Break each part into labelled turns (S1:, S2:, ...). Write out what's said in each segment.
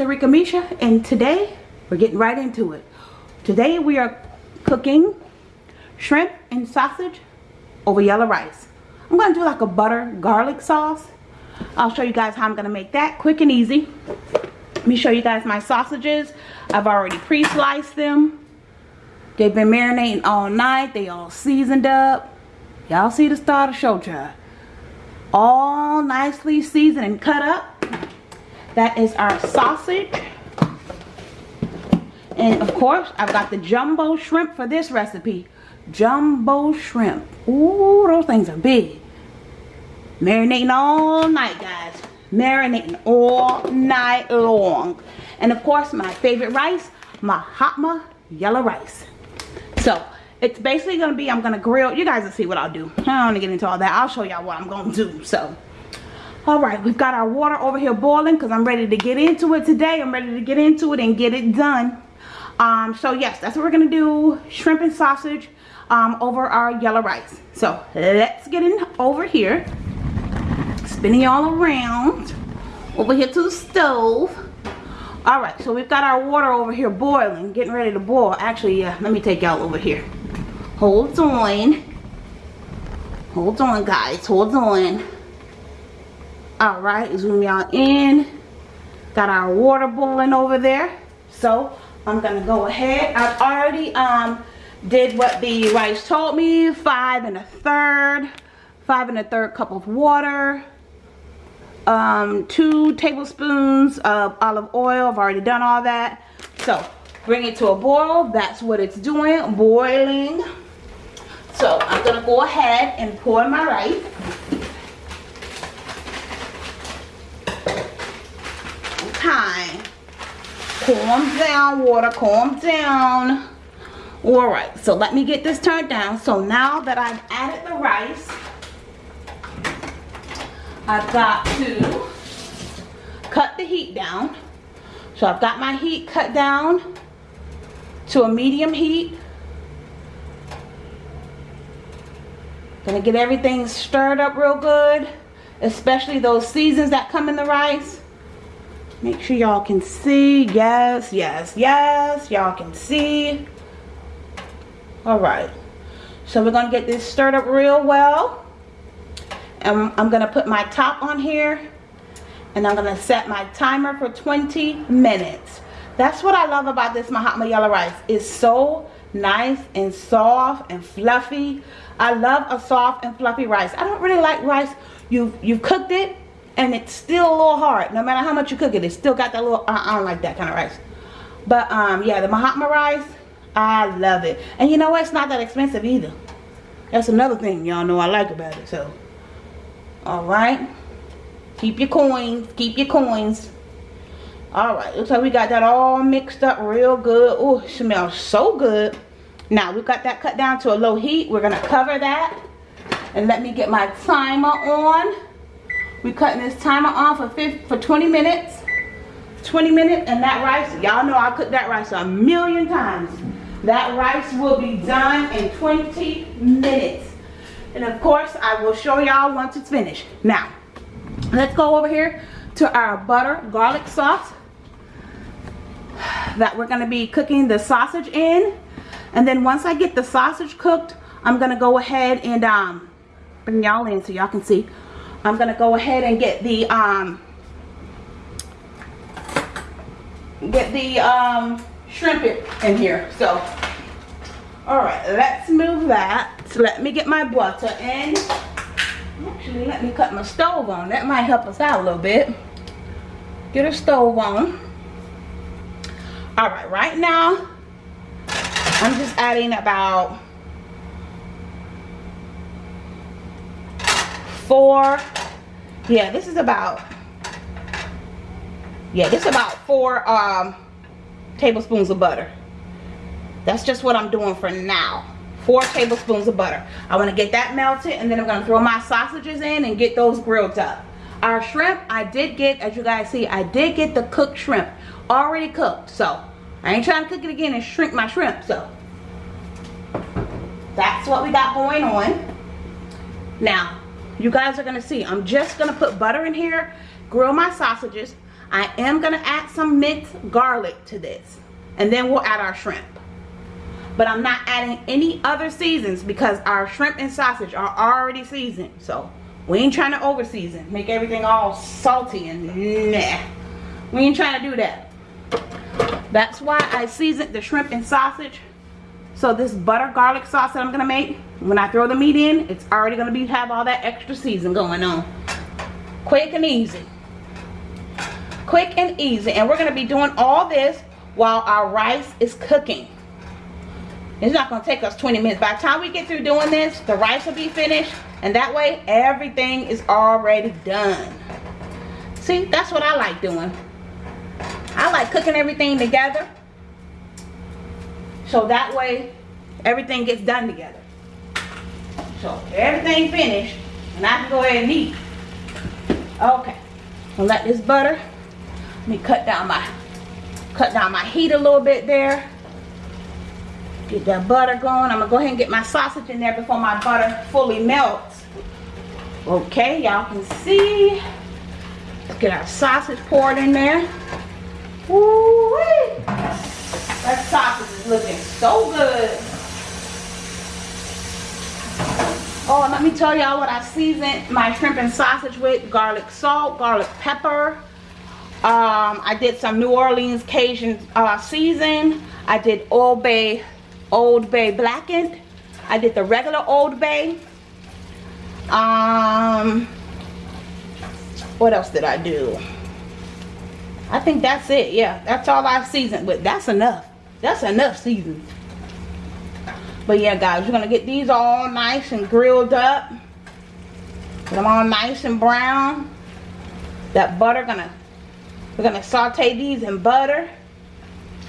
S1: Arika Misha and today we're getting right into it. Today we are cooking shrimp and sausage over yellow rice. I'm going to do like a butter garlic sauce. I'll show you guys how I'm going to make that quick and easy. Let me show you guys my sausages. I've already pre-sliced them. They've been marinating all night. They all seasoned up. Y'all see the start of show child. All nicely seasoned and cut up. That is our sausage. And of course, I've got the jumbo shrimp for this recipe. Jumbo shrimp. Ooh, those things are big. Marinating all night, guys. Marinating all night long. And of course, my favorite rice, Mahatma yellow rice. So, it's basically to be, I'm to grill. You guys will see what I'll do. I don't want to get into all that. I'll show y'all what I'm to do. So, all right we've got our water over here boiling because i'm ready to get into it today. I'm ready to get into it and get it done. Um so yes that's what we're gonna do. Shrimp and sausage um over our yellow rice. So let's get in over here. Spinning all around over here to the stove. All right so we've got our water over here boiling getting ready to boil. Actually yeah let me take y'all over here. Hold on. Hold on guys. Hold on all right zoom y'all in. Got our water boiling over there. So i'm gonna go ahead. I've already um did what the rice told me five and a third five and a third cup of water um two tablespoons of olive oil. I've already done all that. So bring it to a boil. That's what it's doing boiling. So i'm gonna go ahead and pour my rice time. Calm down, water, calm down. All right, so let me get this turned down. So now that I've added the rice, I've got to cut the heat down. So I've got my heat cut down to a medium heat. Gonna get everything stirred up real good, especially those seasons that come in the rice. Make sure y'all can see. Yes, yes, yes. Y'all can see. Alright. So we're going to get this stirred up real well. And I'm going to put my top on here. And I'm going to set my timer for 20 minutes. That's what I love about this Mahatma yellow rice. It's so nice and soft and fluffy. I love a soft and fluffy rice. I don't really like rice. You've, you've cooked it and it's still a little hard. No matter how much you cook it it's still got that little I don't like that kind of rice. But um yeah the Mahatma rice I love it. And you know what? It's not that expensive either. That's another thing y'all know I like about it so. All right. Keep your coins keep your coins. All right looks like we got that all mixed up real good. Oh smells so good. Now we've got that cut down to a low heat. We're gonna cover that. And let me get my timer on we cutting this timer on for 50, for 20 minutes. 20 minutes and that rice, y'all know I cooked that rice a million times. That rice will be done in 20 minutes. And of course, I will show y'all once it's finished. Now, let's go over here to our butter garlic sauce that we're going to be cooking the sausage in. And then once I get the sausage cooked, I'm going to go ahead and um, bring y'all in so y'all can see I'm going to go ahead and get the um, get the um, shrimp in here. So, all right, let's move that. So let me get my butter in. Actually, let me cut my stove on. That might help us out a little bit. Get a stove on. All right, right now, I'm just adding about four. Yeah this is about yeah this is about four um tablespoons of butter. That's just what i'm doing for now. Four tablespoons of butter. I want to get that melted and then i'm going to throw my sausages in and get those grilled up. Our shrimp i did get as you guys see i did get the cooked shrimp already cooked so i ain't trying to cook it again and shrink my shrimp so. That's what we got going on. Now you guys are gonna see i'm just gonna put butter in here grill my sausages I am to add some minced garlic to this. And then we'll add our shrimp. But I'm not adding any other seasons because our shrimp and sausage are already seasoned. So we ain't trying to over season. Make everything all salty and nah. We ain't trying to do that. That's why I seasoned the shrimp and sausage. So this butter garlic sauce that I'm going to make, when I throw the meat in, it's already going to be have all that extra season going on. Quick and easy. Quick and easy. And we're going to be doing all this while our rice is cooking. It's not going to take us 20 minutes. By the time we get through doing this, the rice will be finished. And that way, everything is already done. See, that's what I like doing. I like cooking everything together. So that way, everything gets done together. So, everything finished, and I can go ahead and eat. Okay. I'll let this butter, let me cut down my, cut down my heat a little bit there. Get that butter going. I'm gonna go ahead and get my sausage in there before my butter fully melts. Okay, y'all can see. Let's get our sausage poured in there. Woo -wee. That sausage looking so good. Oh, let me tell y'all what I seasoned my shrimp and sausage with. Garlic salt, garlic pepper. Um, I did some New Orleans Cajun uh, season. I did Old Bay Old Bay blackened. I did the regular Old Bay. Um, what else did I do? I think that's it. Yeah, that's all I've seasoned with. That's enough. That's enough season. But yeah, guys, we're going to get these all nice and grilled up. Get them all nice and brown. That butter gonna, we're to saute these in butter.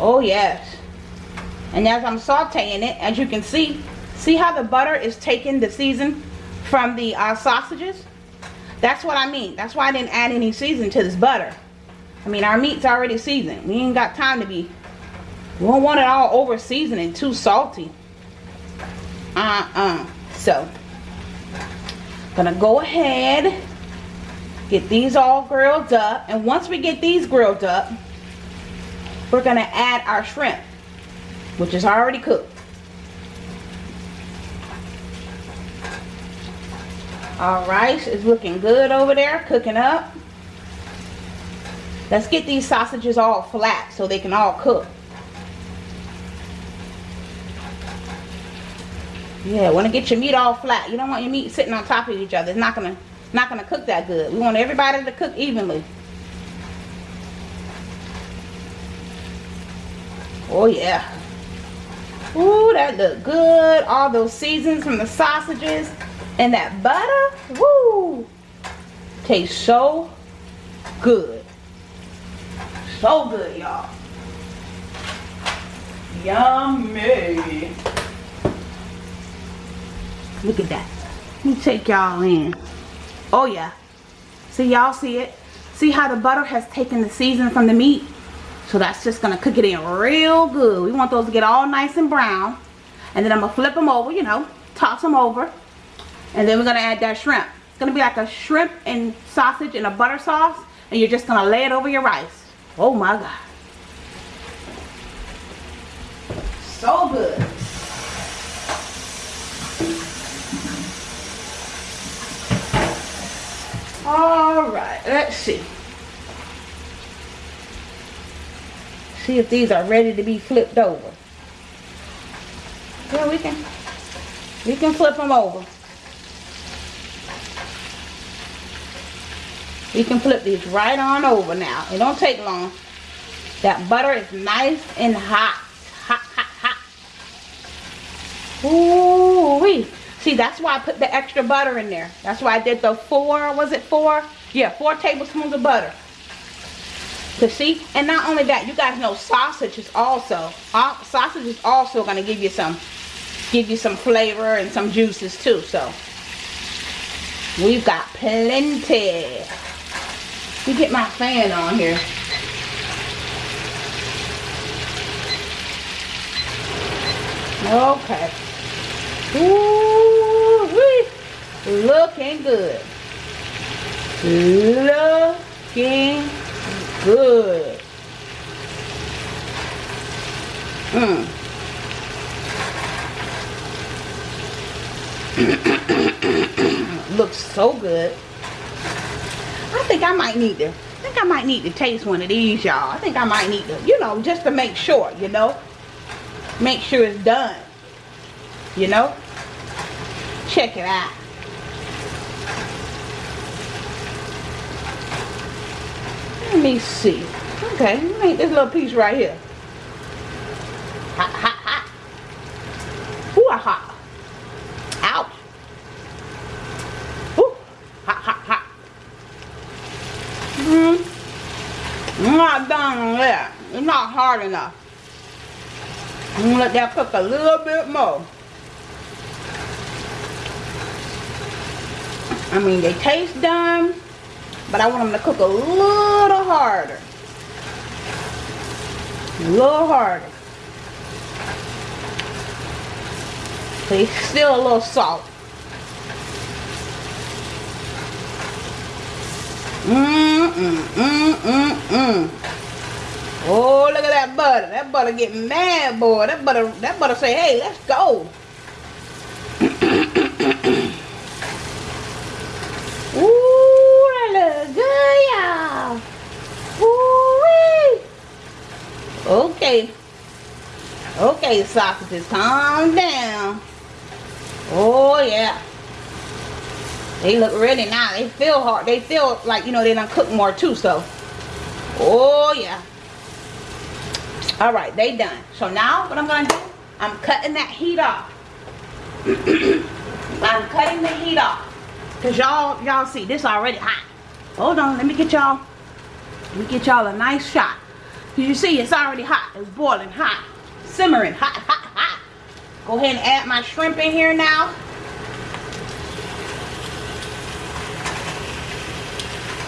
S1: Oh, yes. And as I'm sauteing it, as you can see, see how the butter is taking the season from the uh, sausages? That's what I mean. That's why I didn't add any season to this butter. I mean, our meat's already seasoned. We ain't got time to be, we don't want it all over seasoned and too salty. Uh-uh. So, gonna go ahead, get these all grilled up. And once we get these grilled up, we're gonna add our shrimp which is already cooked. Our rice is looking good over there, cooking up. Let's get these sausages all flat so they can all cook. Yeah, want to get your meat all flat. You don't want your meat sitting on top of each other. It's not gonna not gonna cook that good. We want everybody to cook evenly. Oh yeah. Ooh, that look good. All those seasons from the sausages and that butter. Woo! Tastes so good. So good, y'all. Yummy. Look at that. Let me take y'all in. Oh, yeah. See, y'all see it? See how the butter has taken the season from the meat? So that's just going to cook it in real good. We want those to get all nice and brown. And then I'm going to flip them over, you know, toss them over. And then we're going to add that shrimp. It's going to be like a shrimp and sausage and a butter sauce. And you're just going to lay it over your rice. Oh my God. So good. All right, let's see. See if these are ready to be flipped over. Yeah, we can, we can flip them over. We can flip these right on over now. It don't take long. That butter is nice and hot. Hot, hot, hot. Ooh wee. See, that's why I put the extra butter in there. That's why I did the four, was it four? Yeah, four tablespoons of butter. To see and not only that you guys know sausage is also uh, sausage is also going to give you some give you some flavor and some juices too so. We've got plenty. Let me get my fan on here. Okay. Ooh, looking good looking good. Mmm. Looks so good. I think I might need to, I think I might need to taste one of these, y'all. I think I might need to, you know, just to make sure, you know. Make sure it's done. You know? Check it out. Me see. Okay, make this little piece right here. Hot, hot, hot. Ooh, hot. Ouch. Ooh, hot, hot, hot. Mm hmm I'm not done on that. It's not hard enough. I'm gonna let that cook a little bit more. I mean, they taste done, but I want them to cook a little harder. A little harder. They still a little salt. Mmm, mmm, mmm, mmm, mmm. Oh, look at that butter. That butter getting mad, boy. That butter, that butter say, hey, let's go. Ooh, that look good, y'all. Ooh, Okay. Okay, sausages, calm down. Oh, yeah. They look ready now. They feel hard. They feel like, you know, they done cook more too, so. Oh, yeah. All right, they done. So now what I'm going to do, I'm cutting that heat off. I'm cutting the heat off. Cause y'all, y'all see this already hot. Hold on, let me get y'all, let me get y'all a nice shot. You see it's already hot. It's boiling hot, simmering hot, hot, hot. Go ahead and add my shrimp in here now.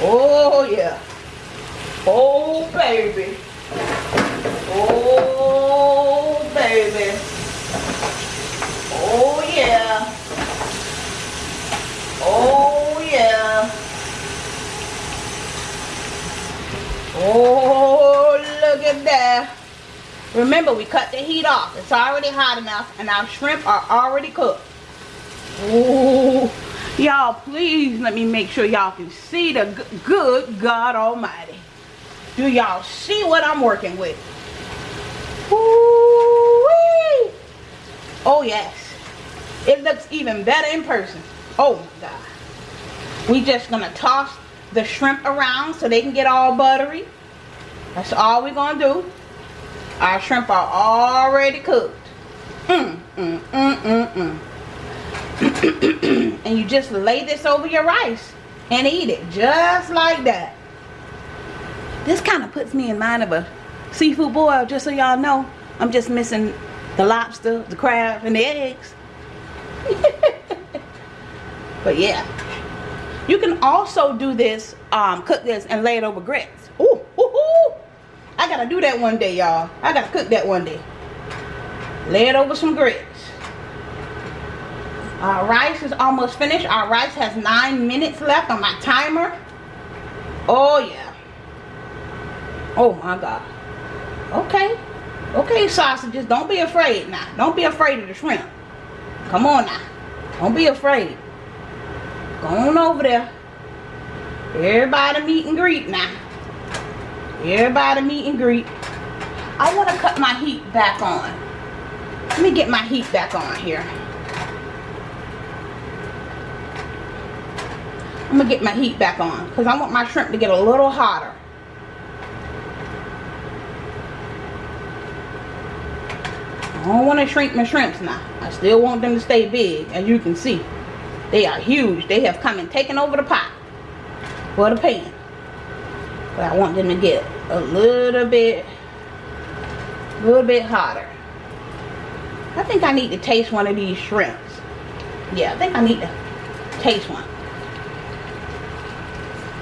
S1: Oh yeah. Oh baby. Oh baby. Oh yeah. Oh, yeah. Oh, look at that. Remember, we cut the heat off. It's already hot enough, and our shrimp are already cooked. Oh, y'all, please let me make sure y'all can see the good God Almighty. Do y'all see what I'm working with? Ooh-wee. Oh, yes. It looks even better in person. Oh my God. We just gonna toss the shrimp around so they can get all buttery. That's all we're gonna do. Our shrimp are already cooked. Mm, mm, mm, mm, mm. and you just lay this over your rice and eat it just like that. This kind of puts me in mind of a seafood boil, just so y'all know. I'm just missing the lobster, the crab, and the eggs. But yeah. You can also do this, um, cook this and lay it over grits. I gotta do that one day, y'all. I gotta cook that one day. Lay it over some grits. Our rice is almost finished. Our rice has nine minutes left on my timer. Oh, yeah. Oh, my God. Okay. Okay, sausages. Don't be afraid now. Don't be afraid of the shrimp. Come on now. Don't be afraid. Go on over there. Everybody meet and greet now. Everybody meet and greet. I want to cut my heat back on. Let me get my heat back on here. I'm to get my heat back on because I want my shrimp to get a little hotter. I don't want to shrink my shrimps now. I still want them to stay big as you can see. They are huge. They have come and taken over the pot for the pan. But I want them to get a little bit, a little bit hotter. I think I need to taste one of these shrimps. Yeah, I think I need to taste one.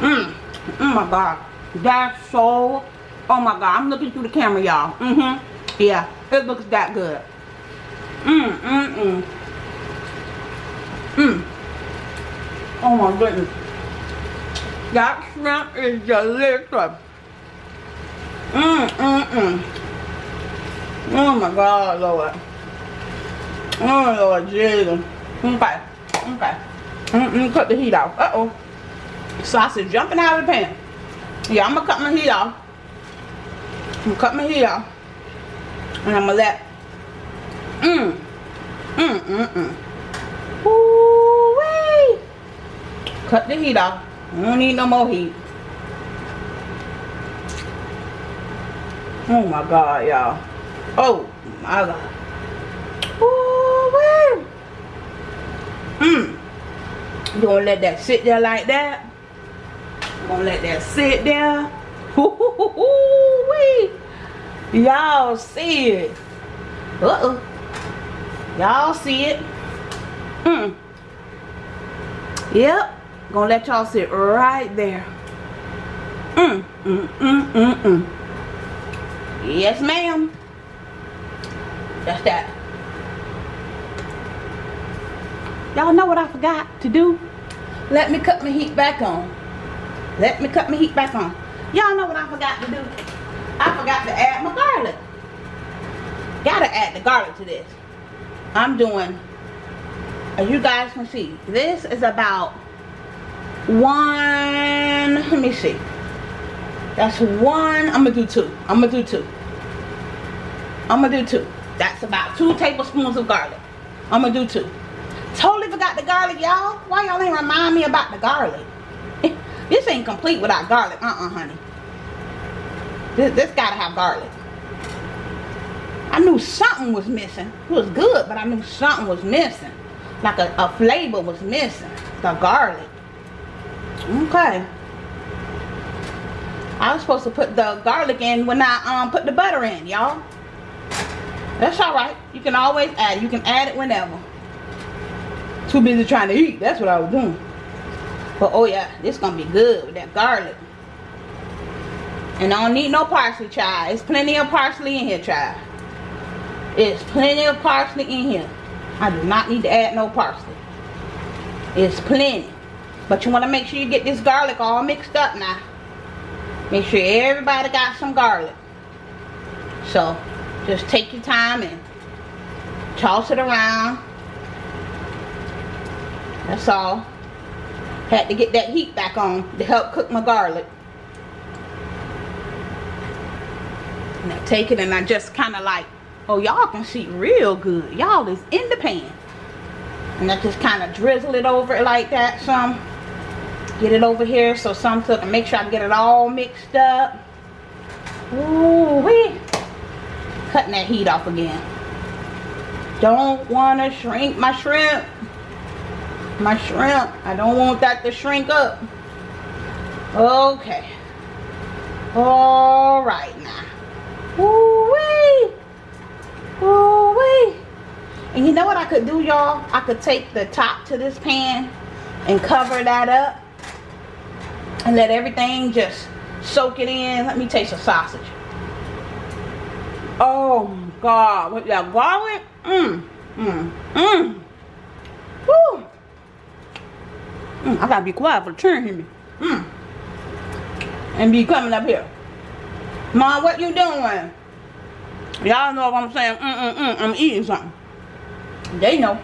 S1: Mmm. Oh my god. That's so oh my god. I'm looking through the camera, y'all. Mm-hmm. Yeah, it looks that good. Mmm, mmm, mmm. Mmm. Oh my goodness. That shrimp is delicious. Mm, mm, mm. Oh my God, Lord. Oh Lord Jesus. Okay. Okay. Mm -mm, cut the heat off. Uh-oh. Sausage jumping out of the pan. Yeah, I'm gonna cut my heat off. I'm gonna cut my heat off. And I'm gonna let Mmm. Mmm, mmm, mmm. Cut the heat off. I don't need no more heat. Oh my god, y'all. Oh my god. Ooh. Mmm. You gonna let that sit there like that? Gonna let that sit there. Y'all see it. Uh-oh. Y'all see it? Mm. Yep. Gonna let y'all sit right there. Mm, mm, mm, mm, mm. Yes, ma'am. That's that. Y'all know what I forgot to do? Let me cut my heat back on. Let me cut my heat back on. Y'all know what I forgot to do? I forgot to add my garlic. Gotta add the garlic to this. I'm doing, as you guys can see, this is about one, let me see. That's one, I'm gonna do two. I'm gonna do two. I'm gonna do two. That's about two tablespoons of garlic. I'm gonna do two. Totally forgot the garlic, y'all. Why y'all ain't remind me about the garlic? this ain't complete without garlic. Uh-uh, honey. This, this gotta have garlic. I knew something was missing. It was good, but I knew something was missing. Like a, a flavor was missing. The garlic. Okay. I was supposed to put the garlic in when I um put the butter in, y'all. That's alright. You can always add. You can add it whenever. Too busy trying to eat. That's what I was doing. But oh yeah, this gonna be good with that garlic. And I don't need no parsley, child. It's plenty of parsley in here, child. It's plenty of parsley in here. I do not need to add no parsley. It's plenty. But you want to make sure you get this garlic all mixed up now. Make sure everybody got some garlic. So, just take your time and toss it around. That's all. Had to get that heat back on to help cook my garlic. Now take it and I just kind of like Oh, y'all can see real good. Y'all is in the pan. And I just kind of drizzle it over it like that some. Get it over here so some so I can make sure I get it all mixed up. Ooh wee. Cutting that heat off again. Don't want to shrink my shrimp. My shrimp. I don't want that to shrink up. Okay. All right now. Ooh wee. Ooh wee. And you know what I could do, y'all? I could take the top to this pan and cover that up and let everything just soak it in. Let me taste the sausage. Oh God, with that garlic, mmm, mmm, mmm. Woo. Mm, I gotta be quiet for the turn hear me. Mmm. And be coming up here. Mom, what you doing? Y'all know what I'm saying. Mm, mm, mm, I'm eating something. They know.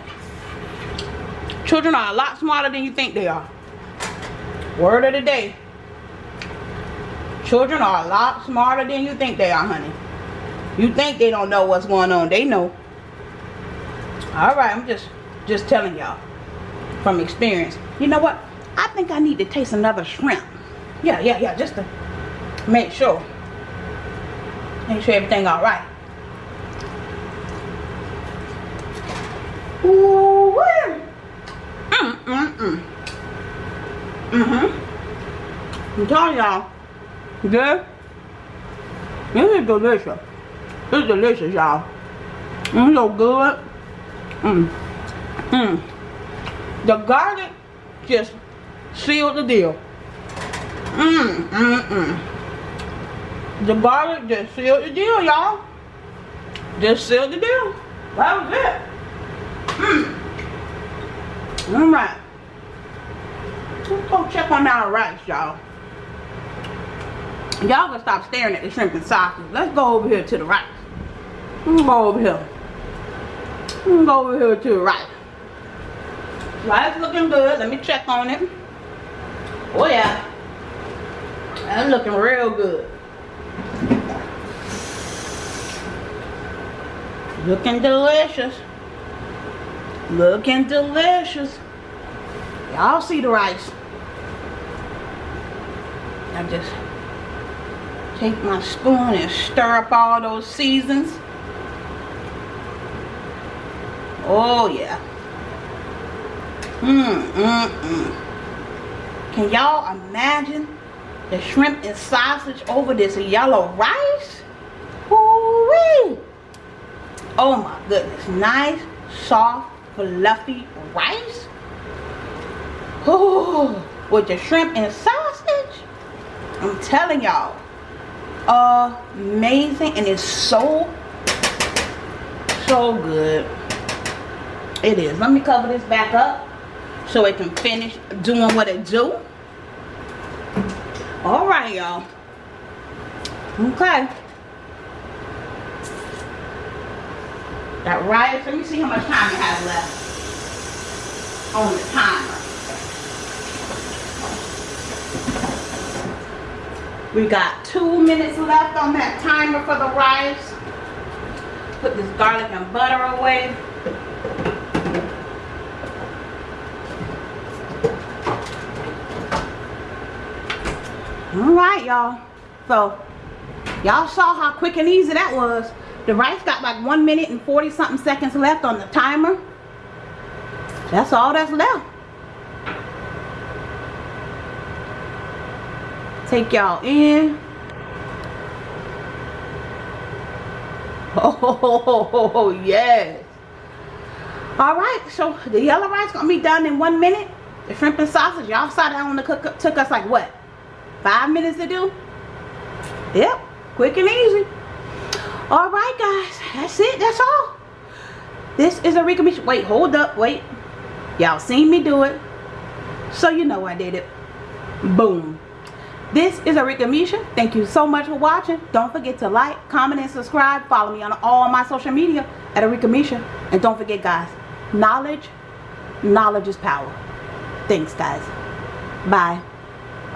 S1: Children are a lot smarter than you think they are. Word of the day. Children are a lot smarter than you think they are, honey. You think they don't know what's going on. They know. Alright, I'm just just telling y'all from experience. You know what? I think I need to taste another shrimp. Yeah, yeah, yeah, just to make sure. Make sure everything alright. Ooh, mm, mm, mm. Mm-hmm. I'm telling y'all, this, this is delicious. It's delicious, y'all. It's so good. Mm. Mm. The garlic just sealed the deal. Mmm, mmm, mmm. The garlic just sealed the deal, y'all. Just sealed the deal. That was it. Mm. Alright. Let's go check on our rice, y'all. Y'all gonna stop staring at the shrimp and sausage. Let's go over here to the rice. Let's go over here. Let's go over here to the rice. Rice looking good. Let me check on it. Oh yeah. That's looking real good. Looking delicious. Looking delicious. Y'all see the rice. I just take my spoon and stir up all those seasons. Oh yeah. Mmm, mmm, mmm. Can y'all imagine the shrimp and sausage over this yellow rice? Ooh-wee. Oh my goodness. Nice, soft, fluffy rice. Oh, with the shrimp and sausage. I'm telling y'all. Amazing. And it's so, so good. It is. Let me cover this back up so it can finish doing what it do. Alright, y'all. Okay. That rice, let me see how much time it has left on the timer. We got two minutes left on that timer for the rice. Put this garlic and butter away. All right, y'all. So, y'all saw how quick and easy that was. The rice got like one minute and 40 something seconds left on the timer. That's all that's left. Take y'all in. Oh, yes. All right, so the yellow rice gonna be done in one minute. The shrimp and sausage, y'all saw that on the cook took us like what? Five minutes to do? Yep, quick and easy. All right, guys, that's it. That's all. This is Arika Misha. Wait, hold up, wait. Y'all seen me do it, so you know I did it. Boom. This is Arika Misha. Thank you so much for watching. Don't forget to like, comment, and subscribe. Follow me on all my social media at Arika Misha. And don't forget, guys, knowledge, knowledge is power. Thanks, guys. Bye.